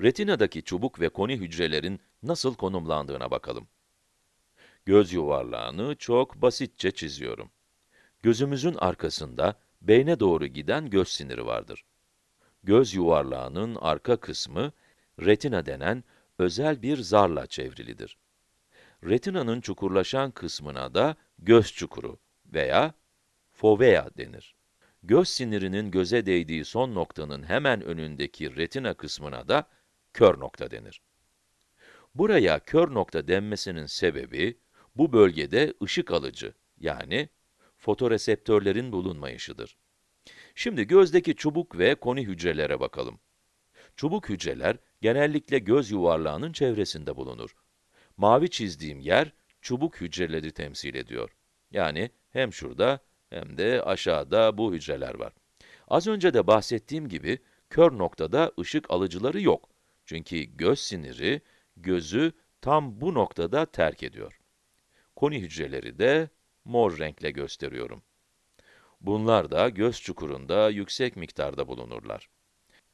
Retinadaki çubuk ve koni hücrelerin nasıl konumlandığına bakalım. Göz yuvarlağını çok basitçe çiziyorum. Gözümüzün arkasında beyne doğru giden göz siniri vardır. Göz yuvarlağının arka kısmı, retina denen özel bir zarla çevrilidir. Retinanın çukurlaşan kısmına da göz çukuru veya fovea denir. Göz sinirinin göze değdiği son noktanın hemen önündeki retina kısmına da kör nokta denir. Buraya kör nokta denmesinin sebebi, bu bölgede ışık alıcı, yani fotoreseptörlerin bulunmayışıdır. Şimdi gözdeki çubuk ve koni hücrelere bakalım. Çubuk hücreler, genellikle göz yuvarlağının çevresinde bulunur. Mavi çizdiğim yer, çubuk hücreleri temsil ediyor. Yani hem şurada hem de aşağıda bu hücreler var. Az önce de bahsettiğim gibi, kör noktada ışık alıcıları yok. Çünkü göz siniri, gözü tam bu noktada terk ediyor. Koni hücreleri de mor renkle gösteriyorum. Bunlar da göz çukurunda yüksek miktarda bulunurlar.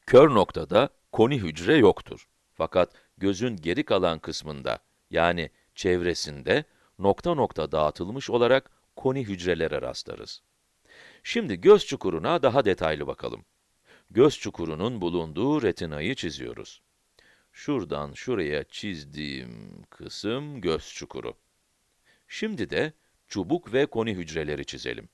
Kör noktada koni hücre yoktur. Fakat gözün geri kalan kısmında, yani çevresinde, nokta nokta dağıtılmış olarak koni hücrelere rastlarız. Şimdi göz çukuruna daha detaylı bakalım. Göz çukurunun bulunduğu retinayı çiziyoruz. Şuradan şuraya çizdiğim kısım göz çukuru. Şimdi de çubuk ve koni hücreleri çizelim.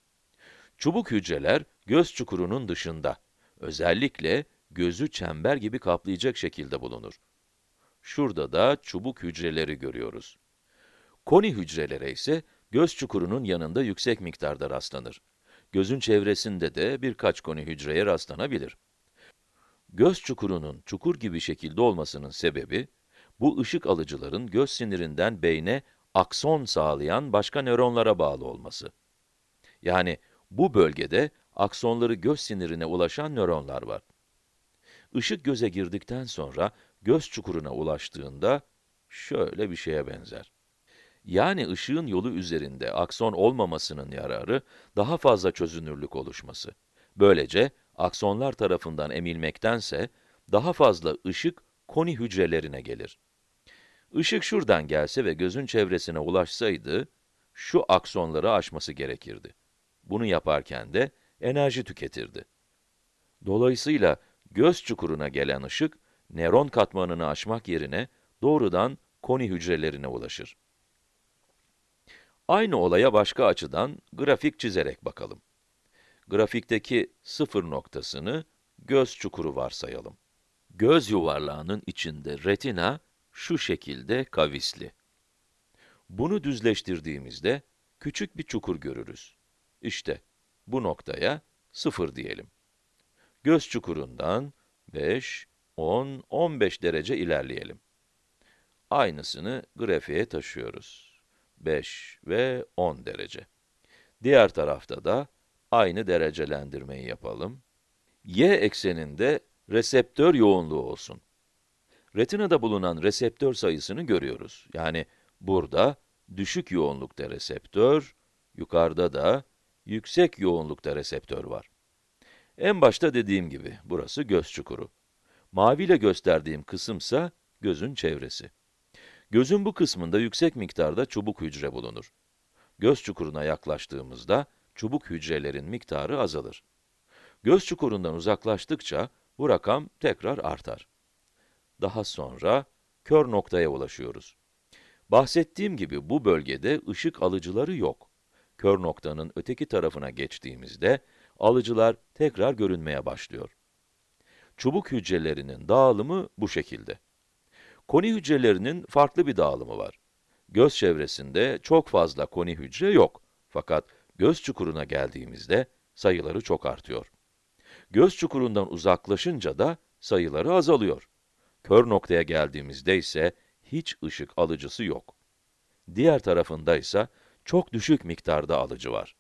Çubuk hücreler göz çukurunun dışında, özellikle gözü çember gibi kaplayacak şekilde bulunur. Şurada da çubuk hücreleri görüyoruz. Koni hücrelere ise göz çukurunun yanında yüksek miktarda rastlanır. Gözün çevresinde de birkaç koni hücreye rastlanabilir. Göz çukurunun çukur gibi şekilde olmasının sebebi, bu ışık alıcıların göz sinirinden beyne akson sağlayan başka nöronlara bağlı olması. Yani bu bölgede aksonları göz sinirine ulaşan nöronlar var. Işık göze girdikten sonra göz çukuruna ulaştığında şöyle bir şeye benzer. Yani ışığın yolu üzerinde akson olmamasının yararı daha fazla çözünürlük oluşması. Böylece aksonlar tarafından emilmektense daha fazla ışık koni hücrelerine gelir. Işık şuradan gelse ve gözün çevresine ulaşsaydı, şu aksonları aşması gerekirdi. Bunu yaparken de enerji tüketirdi. Dolayısıyla göz çukuruna gelen ışık, nöron katmanını aşmak yerine doğrudan koni hücrelerine ulaşır. Aynı olaya başka açıdan grafik çizerek bakalım. Grafikteki sıfır noktasını göz çukuru varsayalım. Göz yuvarlağının içinde retina şu şekilde kavisli. Bunu düzleştirdiğimizde küçük bir çukur görürüz. İşte bu noktaya 0 diyelim. Göz çukurundan 5, 10, 15 derece ilerleyelim. Aynısını grafiğe taşıyoruz. 5 ve 10 derece. Diğer tarafta da aynı derecelendirmeyi yapalım. Y ekseninde reseptör yoğunluğu olsun. Retinada bulunan reseptör sayısını görüyoruz. Yani burada düşük yoğunlukta reseptör, yukarıda da yüksek yoğunlukta reseptör var. En başta dediğim gibi, burası göz çukuru. Maviyle gösterdiğim kısımsa gözün çevresi. Gözün bu kısmında yüksek miktarda çubuk hücre bulunur. Göz çukuruna yaklaştığımızda, çubuk hücrelerin miktarı azalır. Göz çukurundan uzaklaştıkça, bu rakam tekrar artar. Daha sonra, kör noktaya ulaşıyoruz. Bahsettiğim gibi bu bölgede ışık alıcıları yok. Kör noktanın öteki tarafına geçtiğimizde, alıcılar tekrar görünmeye başlıyor. Çubuk hücrelerinin dağılımı bu şekilde. Koni hücrelerinin farklı bir dağılımı var. Göz çevresinde çok fazla koni hücre yok. Fakat göz çukuruna geldiğimizde sayıları çok artıyor. Göz çukurundan uzaklaşınca da sayıları azalıyor. Kör noktaya geldiğimizde ise hiç ışık alıcısı yok. Diğer tarafında ise çok düşük miktarda alıcı var.